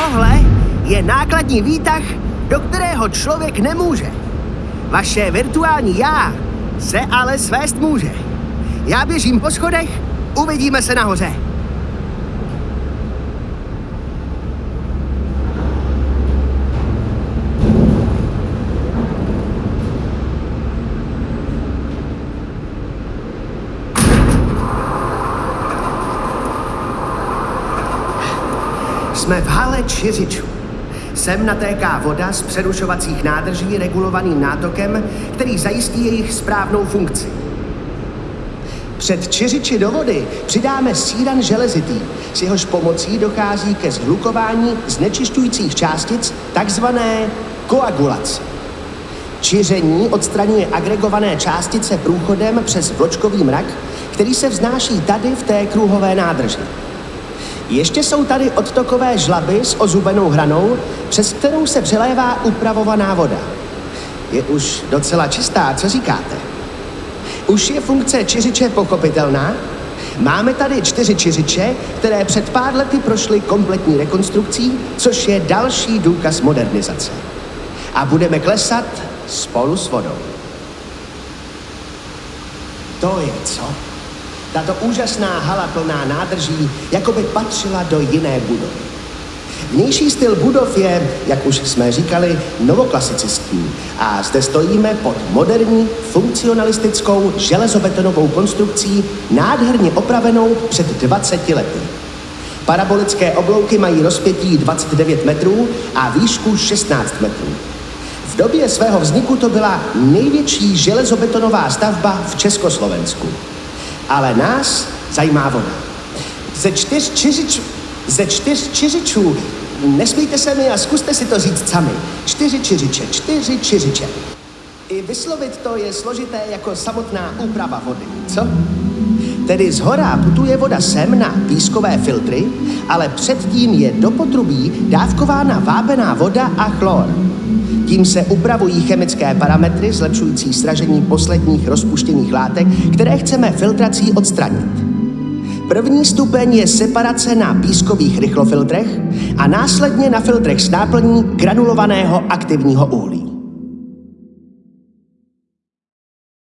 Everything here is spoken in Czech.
Tohle je nákladní výtah, do kterého člověk nemůže. Vaše virtuální já se ale svést může. Já běžím po schodech, uvidíme se nahoře. Jsme v hale Čiřičů. Sem natéká voda z přerušovacích nádrží regulovaným nátokem, který zajistí jejich správnou funkci. Před čiřiči do vody přidáme síran železitý, s jehož pomocí dochází ke zhlukování znečišťujících částic, takzvané koagulace. Čiření odstraňuje agregované částice průchodem přes vločkový mrak, který se vznáší tady v té kruhové nádrži. Ještě jsou tady odtokové žlaby s ozubenou hranou, přes kterou se přelévá upravovaná voda. Je už docela čistá, co říkáte? Už je funkce čiřiče pochopitelná? Máme tady čtyři čiřiče, které před pár lety prošly kompletní rekonstrukcí, což je další důkaz modernizace. A budeme klesat spolu s vodou. To je co? Tato úžasná hala plná nádrží jako by patřila do jiné budovy. Vnější styl budov je, jak už jsme říkali, novoklasicistní a zde stojíme pod moderní, funkcionalistickou železobetonovou konstrukcí nádherně opravenou před 20 lety. Parabolické oblouky mají rozpětí 29 metrů a výšku 16 metrů. V době svého vzniku to byla největší železobetonová stavba v Československu. Ale nás zajímá voda. Ze čtyř čiřičů, ze čtyř čiřičů, nesmíte se mi a zkuste si to říct sami. Čtyři čiřiče, čtyři čiřiče. I vyslovit to je složité jako samotná úprava vody, co? Tedy z hora putuje voda sem na pískové filtry, ale předtím je do potrubí dávkována vápená voda a chlor. Tím se upravují chemické parametry zlepšující sražení posledních rozpuštěných látek, které chceme filtrací odstranit. První stupeň je separace na pískových rychlofiltrech a následně na filtrech s náplní granulovaného aktivního uhlí.